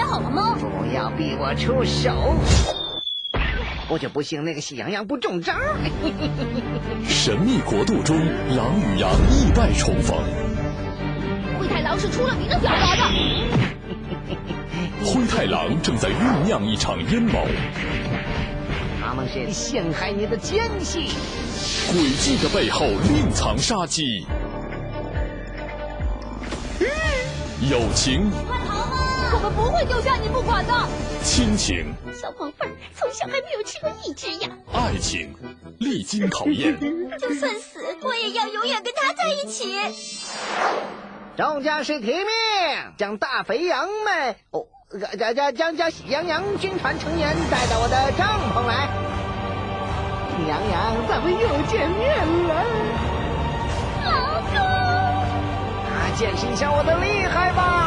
好了吗？不要逼我出手！我就不信那个喜羊羊不中招。神秘国度中，狼与羊意外重逢。灰太狼是出了名的狡猾的。灰太狼正在酝酿一场阴谋。他们是陷害你的奸细。诡计的背后另藏杀机。友情。快逃吧！我们不会丢下你不管的。亲情。小宝贝儿从小还没有吃过一只羊。爱情，历经考验。就算死，我也要永远跟他在一起。众将士听命，将大肥羊们哦，将将将将喜羊羊军团成员带到我的帐篷来。喜羊羊，咱们又见面了。老公，啊，见识一下我的厉害吧！